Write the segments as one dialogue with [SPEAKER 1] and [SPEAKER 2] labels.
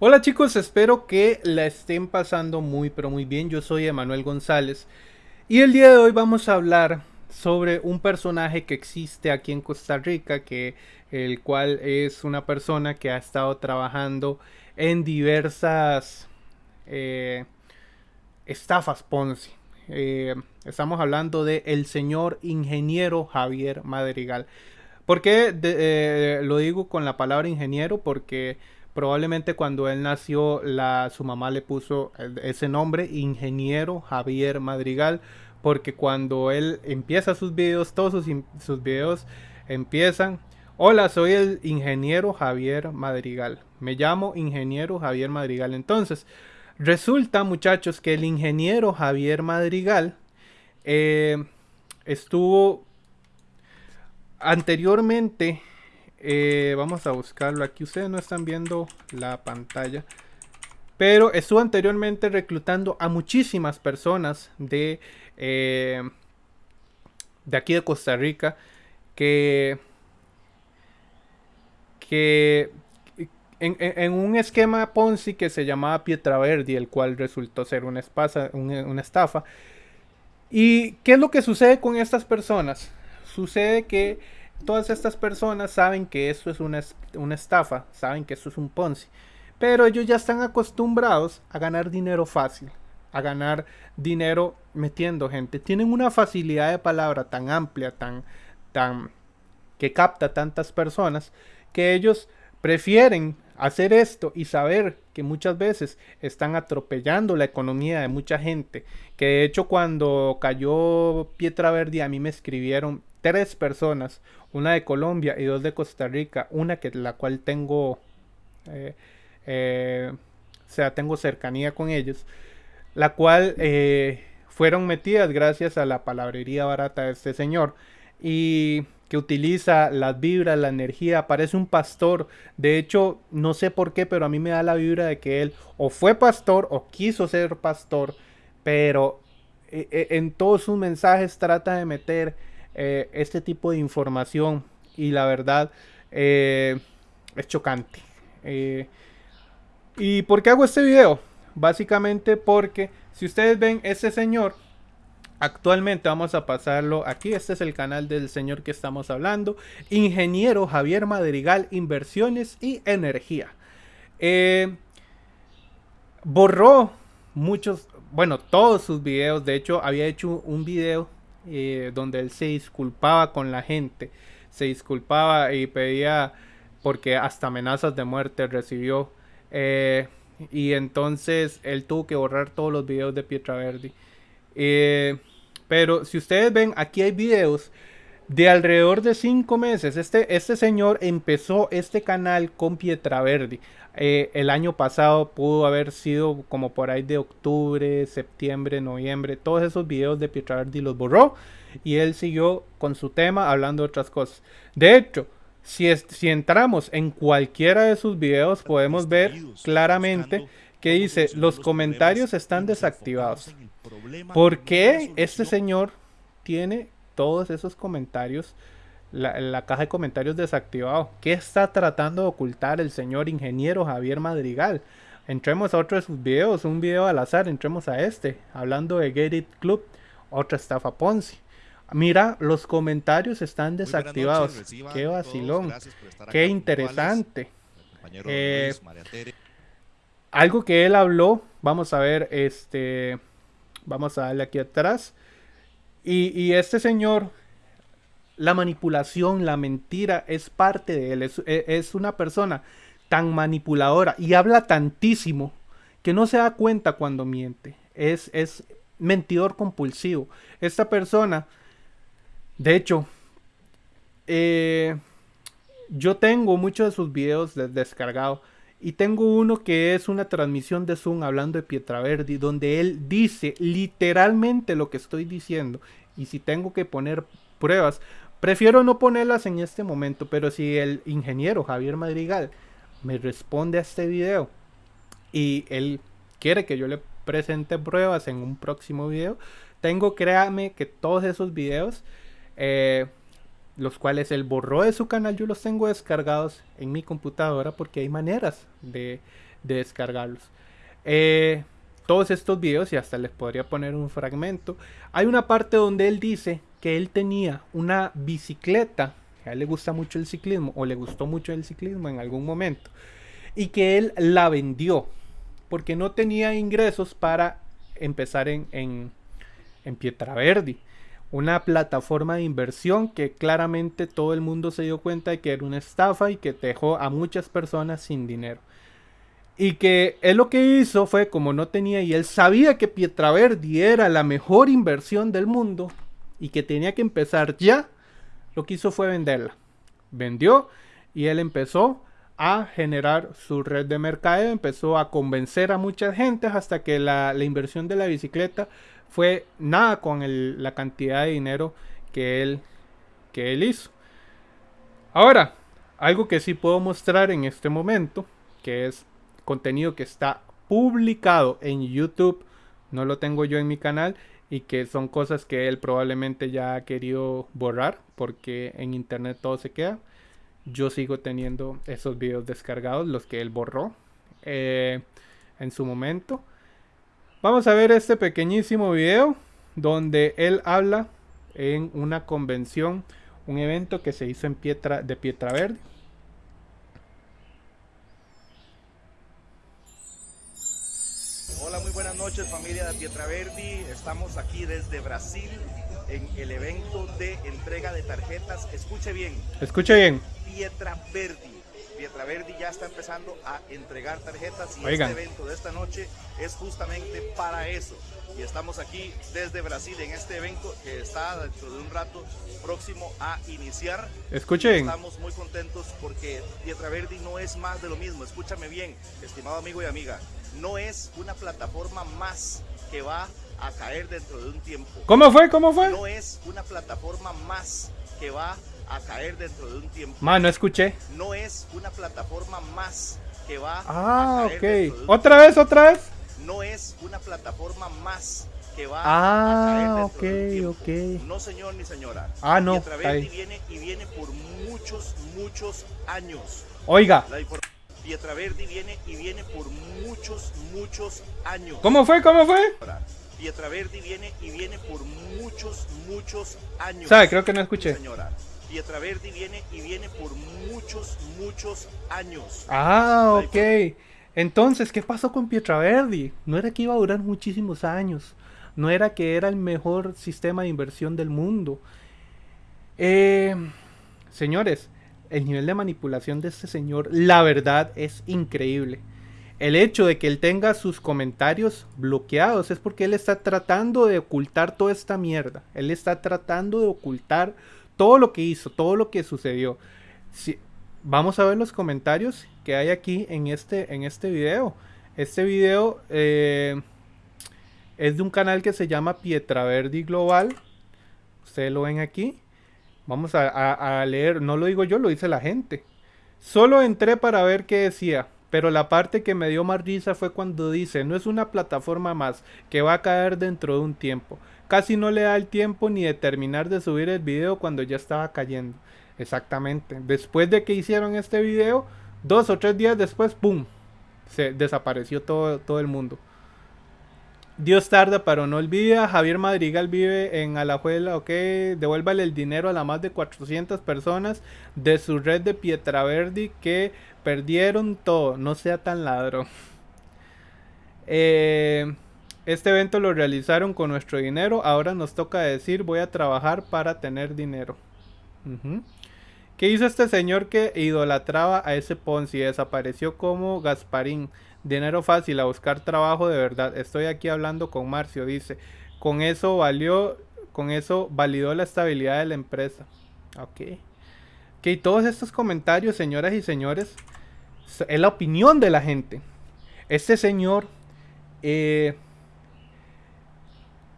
[SPEAKER 1] Hola chicos, espero que la estén pasando muy pero muy bien. Yo soy Emanuel González y el día de hoy vamos a hablar sobre un personaje que existe aquí en Costa Rica, que el cual es una persona que ha estado trabajando en diversas eh, estafas Ponzi. Eh, estamos hablando de el señor ingeniero Javier Madrigal. ¿Por qué eh, lo digo con la palabra ingeniero? Porque probablemente cuando él nació la, su mamá le puso ese nombre, ingeniero Javier Madrigal, porque cuando él empieza sus videos, todos sus, sus videos empiezan, hola, soy el ingeniero Javier Madrigal, me llamo ingeniero Javier Madrigal. Entonces, resulta muchachos que el ingeniero Javier Madrigal eh, estuvo anteriormente eh, vamos a buscarlo aquí. Ustedes no están viendo la pantalla. Pero estuvo anteriormente reclutando a muchísimas personas de, eh, de aquí de Costa Rica que, que en, un esquema Ponzi que se llamaba Pietraverdi, el cual resultó ser una, una estafa. ¿Y qué es lo que sucede con estas personas? Sucede que Todas estas personas saben que esto es una, estafa, saben que esto es un Ponzi, pero ellos ya están acostumbrados a ganar dinero fácil, a ganar dinero metiendo gente. Tienen una facilidad de palabra tan amplia, tan, tan, que capta tantas personas, que ellos prefieren hacer esto y saber que muchas veces están atropellando la economía de mucha gente. Que de hecho cuando cayó Pietra Verde a mí me escribieron tres personas, una de Colombia y dos de Costa Rica, una que la cual tengo, eh, eh, o sea, tengo cercanía con ellos, la cual eh, fueron metidas gracias a la palabrería barata de este señor y que utiliza las vibras, la energía, parece un pastor. De hecho, no sé por qué, pero a mí me da la vibra de que él o fue pastor o quiso ser pastor, pero en todos sus mensajes trata de meter eh, este tipo de información y la verdad eh, es chocante. Eh, ¿Y por qué hago este video? Básicamente porque si ustedes ven ese señor, actualmente vamos a pasarlo aquí, este es el canal del señor que estamos hablando, ingeniero Javier Madrigal, inversiones y energía. borró muchos, bueno, todos sus videos, de hecho había hecho un video eh, donde él se disculpaba con la gente, se disculpaba y pedía porque hasta amenazas de muerte recibió. Eh, y entonces él tuvo que borrar todos los videos de Pietraverdi. Eh, pero si ustedes ven, aquí hay videos de alrededor de 5 meses. Este, este señor empezó este canal con Pietraverdi. Eh, el año pasado pudo haber sido como por ahí de octubre, septiembre, noviembre. Todos esos videos de Pietraverdi los borró y él siguió con su tema hablando de otras cosas. De hecho, si, si entramos en cualquiera de sus videos podemos ver claramente que dice los comentarios están desactivados. ¿Por qué este señor tiene todos esos comentarios la, caja de comentarios desactivado. ¿Qué está tratando de ocultar el señor ingeniero Javier Madrigal? Entremos a otro de sus videos, un video al azar, entremos a este, hablando de Get It Club, otra estafa Ponzi. Mira, los comentarios están desactivados. Qué vacilón. Qué interesante. Eh, algo que él habló, vamos a ver, este, vamos a darle aquí atrás. Y, este señor la manipulación, la mentira es parte de él. E, es, una persona tan manipuladora y habla tantísimo que no se da cuenta cuando miente. Es, es mentidor compulsivo. Esta persona, de hecho, eh, yo tengo muchos de sus videos descargados. Y tengo uno que es una transmisión de Zoom hablando de Pietraverdi, donde él dice literalmente lo que estoy diciendo. Y si tengo que poner pruebas, Prefiero no ponerlas en este momento, pero si el ingeniero Javier Madrigal me responde a este video y él quiere que yo le presente pruebas en un próximo video, tengo, créame, que todos esos videos, eh, los cuales él borró de su canal. Yo los tengo descargados en mi computadora porque hay maneras de, descargarlos. Eh, todos estos videos y hasta les podría poner un fragmento. Hay una parte donde él dice que él tenía una bicicleta, a él le gusta mucho el ciclismo o le gustó mucho el ciclismo en algún momento y que él la vendió porque no tenía ingresos para empezar en, en, en Pietraverdi una plataforma de inversión que claramente todo el mundo se dio cuenta de que era una estafa y que dejó a muchas personas sin dinero. Y que él lo que hizo fue, como no tenía, y él sabía que Pietraverdi era la mejor inversión del mundo y que tenía que empezar ya, lo que hizo fue venderla. Vendió y él empezó a generar su red de mercado, empezó a convencer a mucha gente hasta que la inversión de la bicicleta fue nada con la cantidad de dinero que él, que él hizo. Ahora, algo que sí puedo mostrar en este momento, que es contenido que está publicado en YouTube, no lo tengo yo en mi canal, y que son cosas que él probablemente ya ha querido borrar, porque en internet todo se queda. Yo sigo teniendo esos videos descargados, los que él borró eh, en su momento. Vamos a ver este pequeñísimo video donde él habla en una convención, un evento que se hizo en Pietra, de Pietra Verde.
[SPEAKER 2] Hola, muy buenas noches familia de Pietra Verde. Estamos aquí desde Brasil en el evento de entrega de tarjetas. Escuche bien.
[SPEAKER 1] Escuche bien.
[SPEAKER 2] Pietra Verde Pietraverdi ya está empezando a entregar tarjetas y este evento de esta noche es justamente para eso. Y estamos aquí desde Brasil en este evento que está dentro de un rato próximo a iniciar.
[SPEAKER 1] Escuchen.
[SPEAKER 2] Estamos muy contentos porque Pietraverdi no es más de lo mismo. Escúchame bien, estimado amigo y amiga. No es una plataforma más que va a caer dentro de un tiempo.
[SPEAKER 1] ¿Cómo fue? ¿Cómo fue?
[SPEAKER 2] No es una plataforma más que va a a caer dentro de un tiempo.
[SPEAKER 1] Ma, no escuché.
[SPEAKER 2] No es una plataforma más que va
[SPEAKER 1] ah, a caer ok. ¿Otra vez, otra vez?
[SPEAKER 2] No es una plataforma más que va
[SPEAKER 1] ah, a caer dentro de un
[SPEAKER 2] tiempo. ok. No, señor ni señora.
[SPEAKER 1] Ah, no.
[SPEAKER 2] Pietraverdi viene y viene por muchos, muchos años.
[SPEAKER 1] Oiga.
[SPEAKER 2] Pietraverdi viene y viene por muchos, muchos años.
[SPEAKER 1] ¿Cómo fue? ¿Cómo fue?
[SPEAKER 2] Pietraverdi viene y viene por muchos, muchos años.
[SPEAKER 1] ¿Sabe? Creo que no escuché.
[SPEAKER 2] Señora. Pietraverdi viene y viene por muchos, muchos años.
[SPEAKER 1] Ah, ok. Entonces, ¿qué pasó con Pietraverdi? No era que iba a durar muchísimos años. No era que era el mejor sistema de inversión del mundo. Eh, señores, el nivel de manipulación de este señor, la verdad, es increíble. El hecho de que él tenga sus comentarios bloqueados es porque él está tratando de ocultar toda esta mierda. Él está tratando de ocultar todo lo que hizo, todo lo que sucedió. Si, vamos a ver los comentarios que hay aquí en este, en este video. Este video eh, es de un canal que se llama Pietraverdi Global. Ustedes lo ven aquí. Vamos a, a leer, no lo digo yo, lo dice la gente. Solo entré para ver qué decía. Pero la parte que me dio más risa fue cuando dice, no es una plataforma más que va a caer dentro de un tiempo. Casi no le da el tiempo ni de terminar de subir el video cuando ya estaba cayendo. Exactamente. Después de que hicieron este video, dos o tres días después, ¡pum! Se desapareció todo, todo el mundo. Dios tarda, pero no olvida. Javier Madrigal vive en Alajuela, ok. Devuélvale el dinero a las más de 400 personas de su red de Pietraverdi que perdieron todo. No sea tan ladrón. Eh, este evento lo realizaron con nuestro dinero. Ahora nos toca decir voy a trabajar para tener dinero. ¿Qué hizo este señor que idolatraba a ese Ponzi? Desapareció como Gasparín. Dinero fácil a buscar trabajo de verdad. Estoy aquí hablando con Marcio. Dice, con eso valió, con eso validó la estabilidad de la empresa. Ok. Que todos estos comentarios, señoras y señores, es la opinión de la gente. Este señor eh,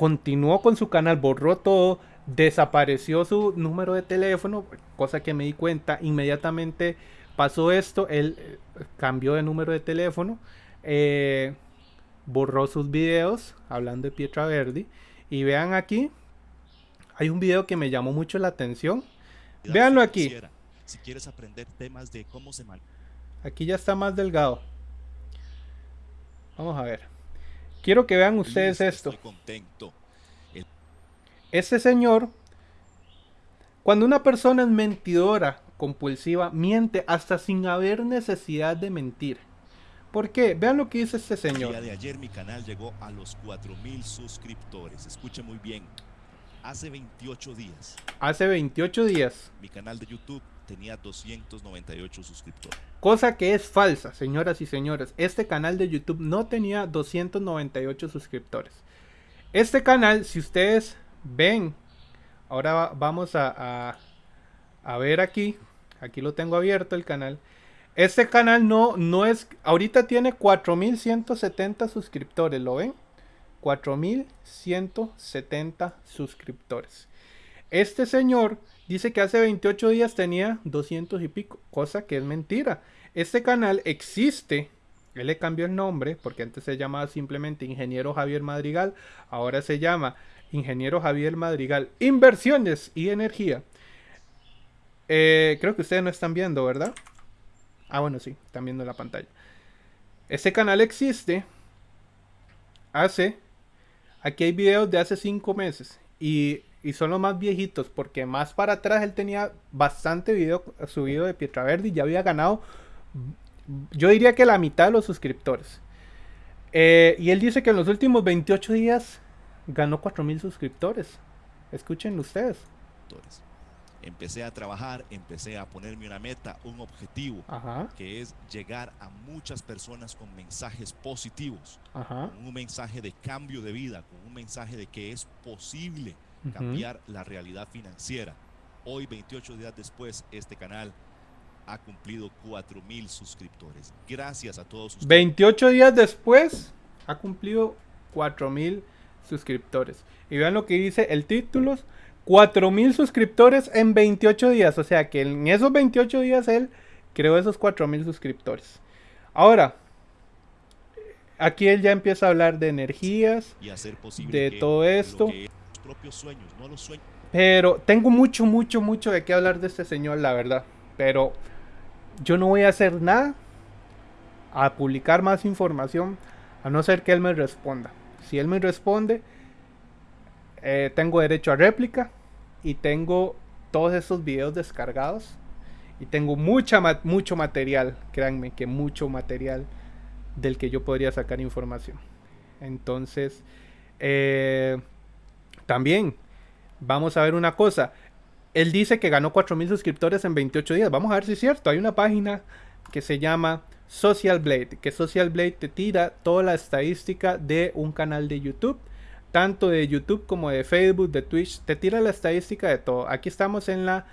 [SPEAKER 1] continuó con su canal, borró todo, desapareció su número de teléfono, cosa que me di cuenta, inmediatamente pasó esto, él eh, cambió de número de teléfono, eh, borró sus videos hablando de Pietra Verdi y vean aquí, hay un video que me llamó mucho la atención, Véanlo aquí.
[SPEAKER 2] Si quieres aprender temas de cómo se
[SPEAKER 1] Aquí ya está más delgado. Vamos a ver. Quiero que vean ustedes esto. Este señor, cuando una persona es mentidora, compulsiva, miente hasta sin haber necesidad de mentir. ¿Por qué? Vean lo que dice este señor.
[SPEAKER 2] El día de ayer mi canal llegó a los 4000 suscriptores. Escuche muy bien. Hace 28 días.
[SPEAKER 1] Hace 28 días.
[SPEAKER 2] Mi canal de YouTube tenía 298 suscriptores.
[SPEAKER 1] Cosa que es falsa, señoras y señores. Este canal de YouTube no tenía 298 suscriptores. Este canal, si ustedes ven, ahora vamos a, a, ver aquí. Aquí lo tengo abierto el canal. Este canal no, no es... Ahorita tiene 4170 suscriptores, ¿lo ven? 4170 suscriptores. Este señor dice que hace 28 días tenía 200 y pico, cosa que es mentira. Este canal existe, él le cambió el nombre porque antes se llamaba simplemente Ingeniero Javier Madrigal, ahora se llama Ingeniero Javier Madrigal Inversiones y Energía. Eh, creo que ustedes no están viendo, ¿verdad? Ah, bueno, sí, están viendo la pantalla. Este canal existe hace Aquí hay videos de hace 5 meses y, son los más viejitos porque más para atrás él tenía bastante video subido de Pietra y ya había ganado, yo diría que la mitad de los suscriptores. Eh, y él dice que en los últimos 28 días ganó 4000 suscriptores. Escuchen ustedes
[SPEAKER 2] empecé a trabajar, empecé a ponerme una meta, un objetivo, que es llegar a muchas personas con mensajes positivos, con un mensaje de cambio de vida, con un mensaje de que es posible cambiar la realidad financiera. Hoy, 28 días después, este canal ha cumplido 4 mil suscriptores. Gracias a todos ustedes.
[SPEAKER 1] 28 días después, ha cumplido 4 mil suscriptores. Y vean lo que dice el título 4000 suscriptores en 28 días. O sea que en esos 28 días él creó esos 4000 suscriptores. Ahora, aquí él ya empieza a hablar de energías, de todo esto. Pero tengo mucho, mucho, mucho de qué hablar de este señor, la verdad. Pero yo no voy a hacer nada a publicar más información a no ser que él me responda. Si él me responde, eh, tengo derecho a réplica y tengo todos esos videos descargados y tengo mucha mucho material, créanme que mucho material del que yo podría sacar información. Entonces, eh, también vamos a ver una cosa. Él dice que ganó 4000 suscriptores en 28 días. Vamos a ver si es cierto. Hay una página que se llama Social Blade, que Social Blade te tira toda la estadística de un canal de YouTube tanto de YouTube como de Facebook, de Twitch, te tira la estadística de todo. Aquí estamos en la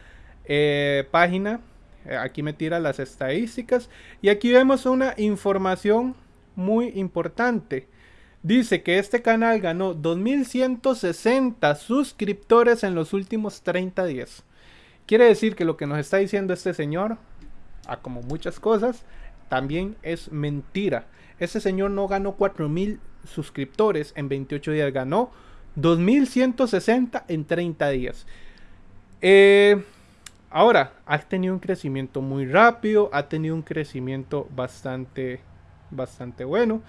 [SPEAKER 1] eh, página, eh, aquí me tira las estadísticas y aquí vemos una información muy importante. Dice que este canal ganó 2160 suscriptores en los últimos 30 días. Quiere decir que lo que nos está diciendo este señor, a como muchas cosas, también es mentira. Este señor no ganó 4000 suscriptores en 28 días. Ganó 2160 en 30 días. Eh, ahora, ha tenido un crecimiento muy rápido. Ha tenido un crecimiento bastante, bastante bueno.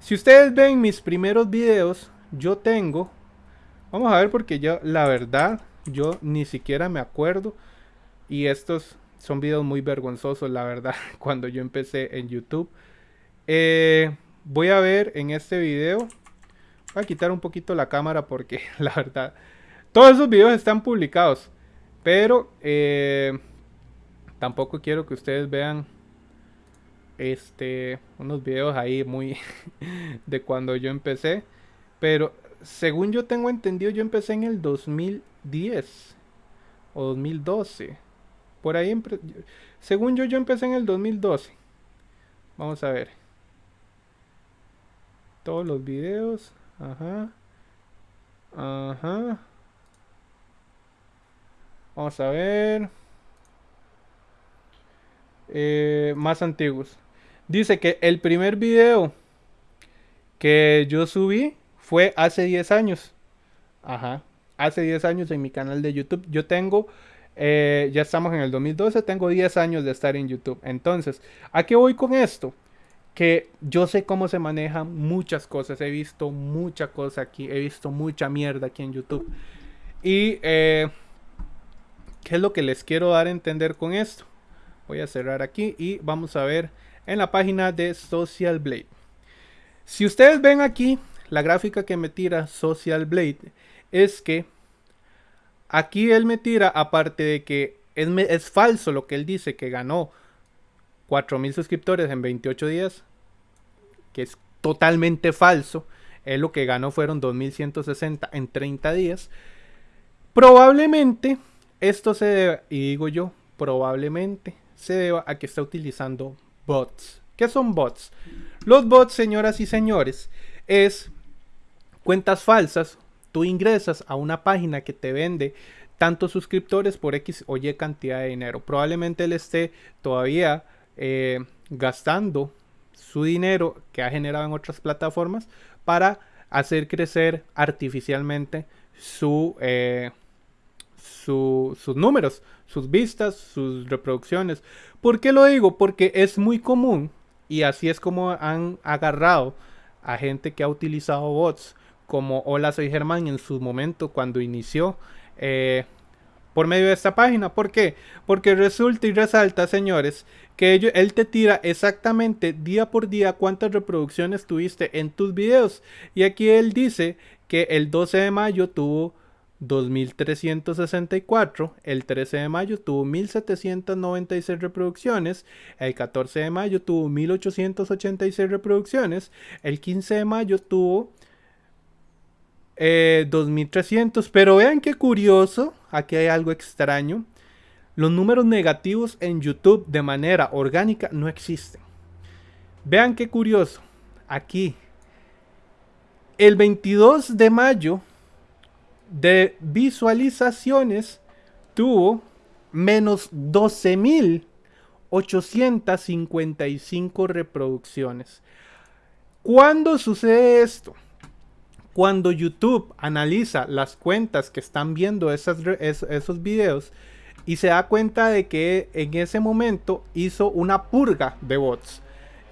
[SPEAKER 1] Si ustedes ven mis primeros videos, yo tengo. Vamos a ver porque yo, la verdad, yo ni siquiera me acuerdo. Y estos son videos muy vergonzosos, la verdad, cuando yo empecé en YouTube. Eh, voy a ver en este video. Voy a quitar un poquito la cámara porque la verdad. Todos esos videos están publicados. Pero eh, tampoco quiero que ustedes vean este unos videos ahí muy de cuando yo empecé. Pero según yo tengo entendido, yo empecé en el 2010 o 2012. Por ahí, según yo, yo empecé en el 2012. Vamos a ver todos los videos. Ajá. Ajá. Vamos a ver. Eh, más antiguos. Dice que el primer video que yo subí fue hace 10 años. Ajá. Hace 10 años en mi canal de YouTube. Yo tengo Eh, ya estamos en el 2012, tengo 10 años de estar en YouTube. Entonces, ¿a qué voy con esto? Que yo sé cómo se manejan muchas cosas. He visto mucha cosa aquí. He visto mucha mierda aquí en YouTube. Y, eh, ¿qué es lo que les quiero dar a entender con esto? Voy a cerrar aquí y vamos a ver en la página de Social Blade. Si ustedes ven aquí la gráfica que me tira Social Blade, es que aquí él me tira, aparte de que es, es falso lo que él dice, que ganó 4000 suscriptores en 28 días, que es totalmente falso. Él lo que ganó fueron 2160 en 30 días. Probablemente esto se debe, y digo yo, probablemente se deba a que está utilizando bots. ¿Qué son bots? Los bots, señoras y señores, es cuentas falsas. Tú ingresas a una página que te vende tantos suscriptores por X o Y cantidad de dinero. Probablemente él esté todavía eh, gastando su dinero que ha generado en otras plataformas para hacer crecer artificialmente su, eh, sus números, sus vistas, sus reproducciones. ¿Por qué lo digo? Porque es muy común y así es como han agarrado a gente que ha utilizado bots como Hola Soy Germán en su momento cuando inició eh, por medio de esta página. ¿Por qué? Porque resulta y resalta, señores, que él te tira exactamente día por día cuántas reproducciones tuviste en tus videos. Y aquí él dice que el 12 de mayo tuvo 2364, el 13 de mayo tuvo 1796 reproducciones, el 14 de mayo tuvo 1886 reproducciones, el 15 de mayo tuvo 2300, eh, pero vean qué curioso, aquí hay algo extraño, los números negativos en YouTube de manera orgánica no existen. Vean qué curioso, aquí, el 22 de mayo de visualizaciones tuvo menos 12.855 reproducciones. ¿Cuándo sucede esto? Cuando YouTube analiza las cuentas que están viendo esas, esos videos y se da cuenta de que en ese momento hizo una purga de bots.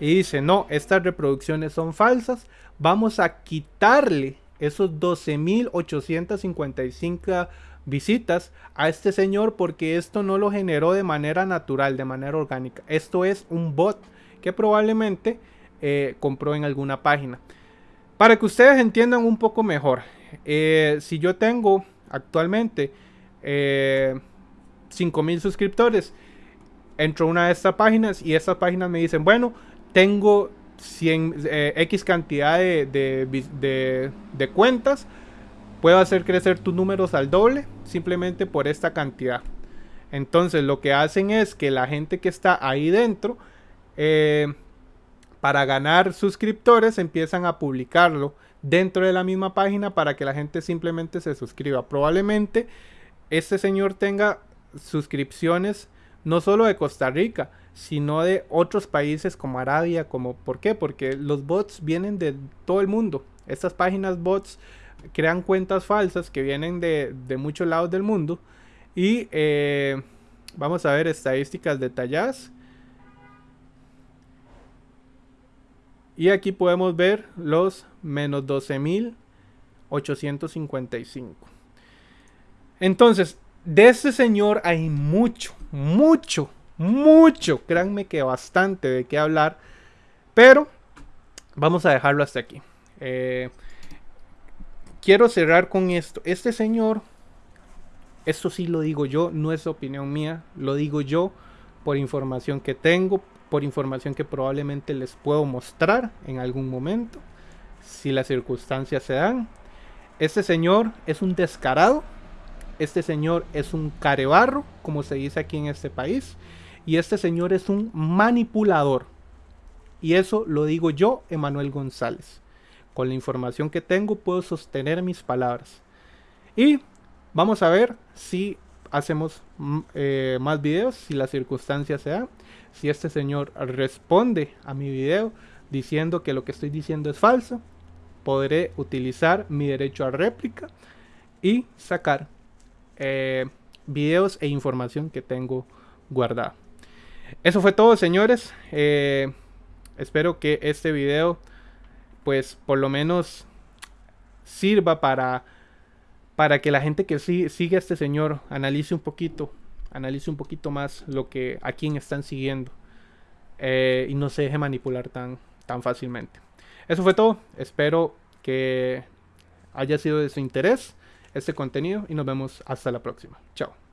[SPEAKER 1] Y dice, no, estas reproducciones son falsas, vamos a quitarle esos 12.855 visitas a este señor porque esto no lo generó de manera natural, de manera orgánica. Esto es un bot que probablemente eh, compró en alguna página. Para que ustedes entiendan un poco mejor, eh, si yo tengo actualmente eh, 5.000 suscriptores, entro a una de estas páginas y estas páginas me dicen, bueno, tengo 100, eh, X cantidad de, de, cuentas, puedo hacer crecer tus números al doble simplemente por esta cantidad. Entonces lo que hacen es que la gente que está ahí dentro, eh, para ganar suscriptores, empiezan a publicarlo dentro de la misma página para que la gente simplemente se suscriba. Probablemente este señor tenga suscripciones no solo de Costa Rica, sino de otros países como Arabia, como ¿por qué? Porque los bots vienen de todo el mundo. Estas páginas bots crean cuentas falsas que vienen de, muchos lados del mundo. Y eh, vamos a ver estadísticas detalladas. Y aquí podemos ver los menos 12.855. Entonces, de este señor hay mucho, mucho, mucho, créanme que bastante de qué hablar, pero vamos a dejarlo hasta aquí. Eh, quiero cerrar con esto. Este señor, esto sí lo digo yo, no es opinión mía, lo digo yo por información que tengo, por información que probablemente les puedo mostrar en algún momento, si las circunstancias se dan. Este señor es un descarado, este señor es un carebarro, como se dice aquí en este país. Y este señor es un manipulador. Y eso lo digo yo, Emanuel González. Con la información que tengo puedo sostener mis palabras. Y vamos a ver si hacemos mm, eh, más videos, si la circunstancia se da. Si este señor responde a mi video diciendo que lo que estoy diciendo es falso, podré utilizar mi derecho a réplica y sacar eh, videos e información que tengo guardada. Eso fue todo, señores. Eh, espero que este video, pues, por lo menos sirva para, para que la gente que sigue a este señor analice un poquito, analice un poquito más lo que a quién están siguiendo eh, y no se deje manipular tan, tan fácilmente. Eso fue todo. Espero que haya sido de su interés este contenido y nos vemos hasta la próxima. Chao.